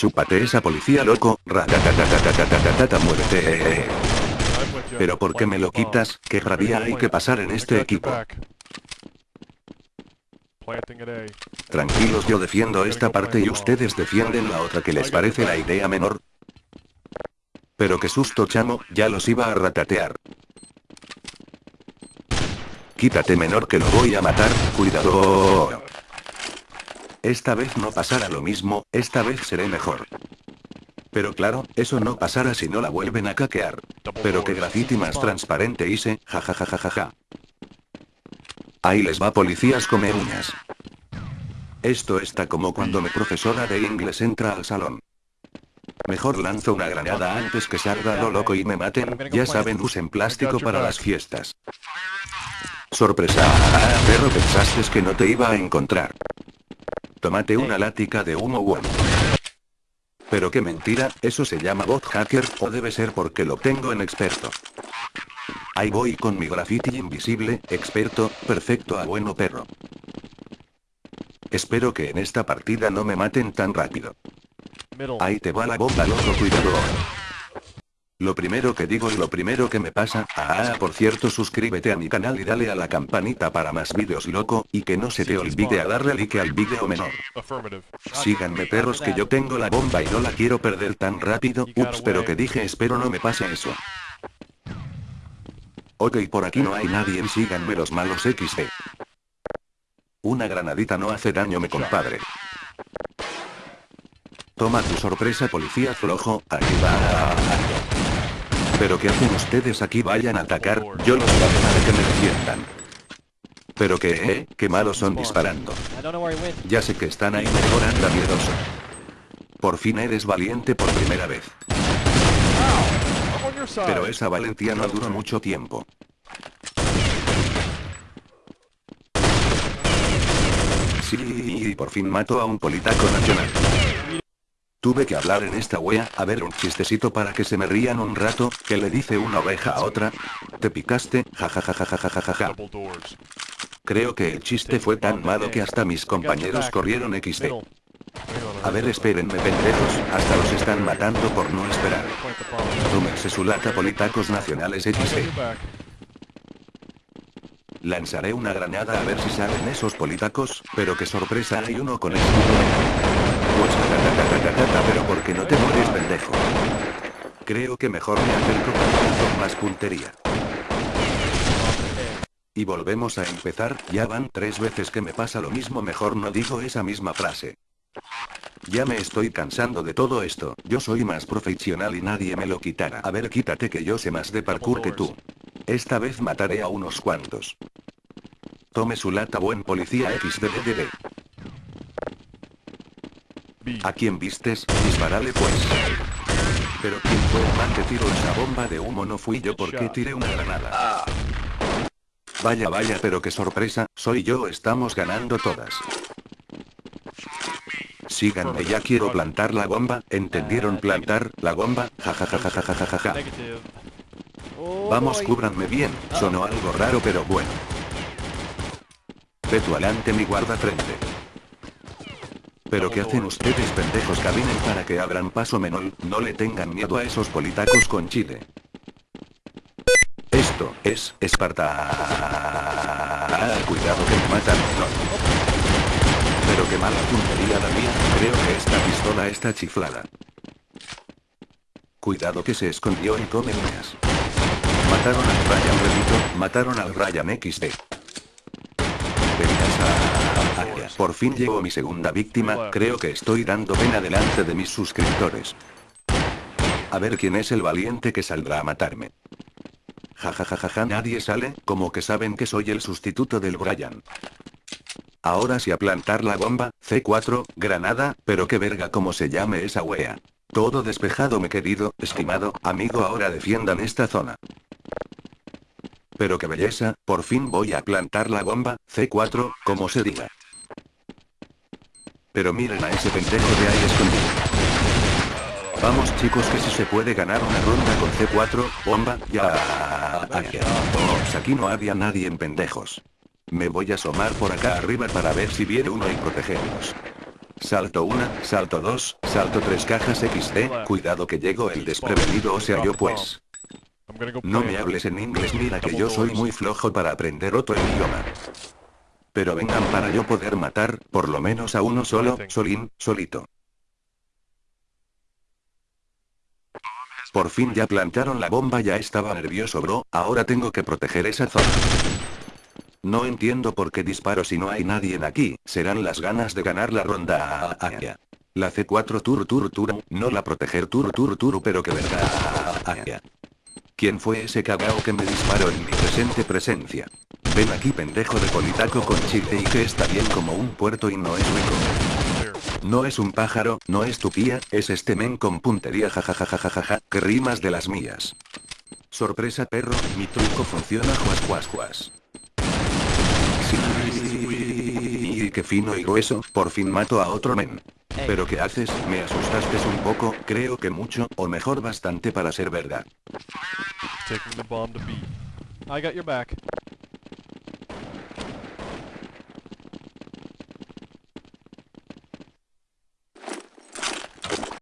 Chúpate esa policía loco, ratatatatatatatata, muérete. Pero ¿por qué me lo quitas? ¿Qué rabia hay que pasar en este equipo? Tranquilos, yo defiendo esta parte y ustedes defienden la otra que les parece la idea menor. Pero qué susto chamo, ya los iba a ratatear. Quítate menor que lo voy a matar, cuidado. Esta vez no pasará lo mismo, esta vez seré mejor. Pero claro, eso no pasará si no la vuelven a caquear. Pero qué graffiti más transparente hice, jajajajaja. Ahí les va policías come uñas. Esto está como cuando mi profesora de inglés entra al salón. Mejor lanzo una granada antes que salga lo loco y me maten, ya saben usen plástico para las fiestas. Sorpresa, ah, perro pensaste que no te iba a encontrar. Tómate una lática de humo bueno. Pero qué mentira, eso se llama bot hacker, o debe ser porque lo tengo en experto. Ahí voy con mi graffiti invisible, experto, perfecto a bueno perro. Espero que en esta partida no me maten tan rápido. Ahí te va la bomba loco cuidado. Lo primero que digo y lo primero que me pasa, ah, por cierto suscríbete a mi canal y dale a la campanita para más vídeos loco, y que no se te olvide a darle like al vídeo menor. Síganme perros que yo tengo la bomba y no la quiero perder tan rápido, ups pero que dije espero no me pase eso. Ok por aquí no hay nadie síganme los malos XD. Una granadita no hace daño me compadre. Toma tu sorpresa policía flojo, aquí va. ¿Pero qué hacen ustedes aquí? Vayan a atacar, yo los de que me defiendan. ¿Pero qué, eh? Qué malos son disparando. Ya sé que están ahí, mejor anda miedoso. Por fin eres valiente por primera vez. Pero esa valentía no duró mucho tiempo. Sí, y por fin mato a un politaco nacional. Tuve que hablar en esta wea, a ver un chistecito para que se me rían un rato, que le dice una oveja a otra. ¿Te picaste? Jajajajajajaja. Creo que el chiste fue tan malo que hasta mis compañeros corrieron XD. A ver espérenme pendejos, hasta los están matando por no esperar. Tómense su lata politacos nacionales XD. Lanzaré una granada a ver si salen esos politacos, pero qué sorpresa hay uno con escudo pues porque no te mueres pendejo. Creo que mejor me acerco con más puntería. Y volvemos a empezar, ya van tres veces que me pasa lo mismo mejor no digo esa misma frase. Ya me estoy cansando de todo esto, yo soy más profesional y nadie me lo quitará. A ver quítate que yo sé más de parkour que tú. Esta vez mataré a unos cuantos. Tome su lata buen policía XDDD. ¿A quién vistes? Disparale pues. Pero ¿quién fue el man que tiró esa bomba de humo? No fui yo porque tiré una granada. Vaya vaya pero qué sorpresa, soy yo estamos ganando todas. Síganme ya quiero plantar la bomba, ¿entendieron plantar la bomba? Jajajajajajaja. Vamos cúbranme bien, sonó algo raro pero bueno. Ve tu adelante mi guarda frente. ¿Pero qué hacen ustedes pendejos caminen para que abran paso menor? No le tengan miedo a esos politacos con chile. Esto es Esparta. cuidado que me matan. Pero qué mala puntería la mía, creo que esta pistola está chiflada. Cuidado que se escondió en come Mataron al Ryan repito, mataron al Ryan XD. Por fin llego mi segunda víctima, creo que estoy dando pena delante de mis suscriptores. A ver quién es el valiente que saldrá a matarme. Jajajajaja nadie sale, como que saben que soy el sustituto del Brian. Ahora sí a plantar la bomba, C4, granada, pero qué verga como se llame esa wea. Todo despejado mi querido, estimado, amigo ahora defiendan esta zona. Pero qué belleza, por fin voy a plantar la bomba, C4, como se diga. Pero miren a ese pendejo de ahí escondido. Vamos chicos que si se puede ganar una ronda con C4, bomba, ya. Ops, aquí no había nadie en pendejos. Me voy a asomar por acá arriba para ver si viene uno y protegerlos. salto 1, salto 2, salto 3 cajas XD, cuidado que llego el desprevenido o sea yo pues. No me hables en inglés mira que yo soy muy flojo para aprender otro idioma. Pero vengan para yo poder matar, por lo menos a uno solo, solín, solito. Por fin ya plantaron la bomba ya estaba nervioso bro, ahora tengo que proteger esa zona. No entiendo por qué disparo si no hay nadie en aquí, serán las ganas de ganar la ronda. La C4 tur tur tur, no la proteger tur tur tur pero que verdad. ¿Quién fue ese cagao que me disparó en mi presente presencia? Ven aquí pendejo de politaco con chile y que está bien como un puerto y no es rico. No es un pájaro, no es tu pía, es este men con puntería jajajajajaja, que rimas de las mías. Sorpresa perro, mi truco funciona juas juas juas. Y qué fino y grueso, por fin mato a otro men. ¿Pero qué haces? Me asustaste un poco, creo que mucho, o mejor bastante para ser verdad. Taking the bomb to B. I got your back.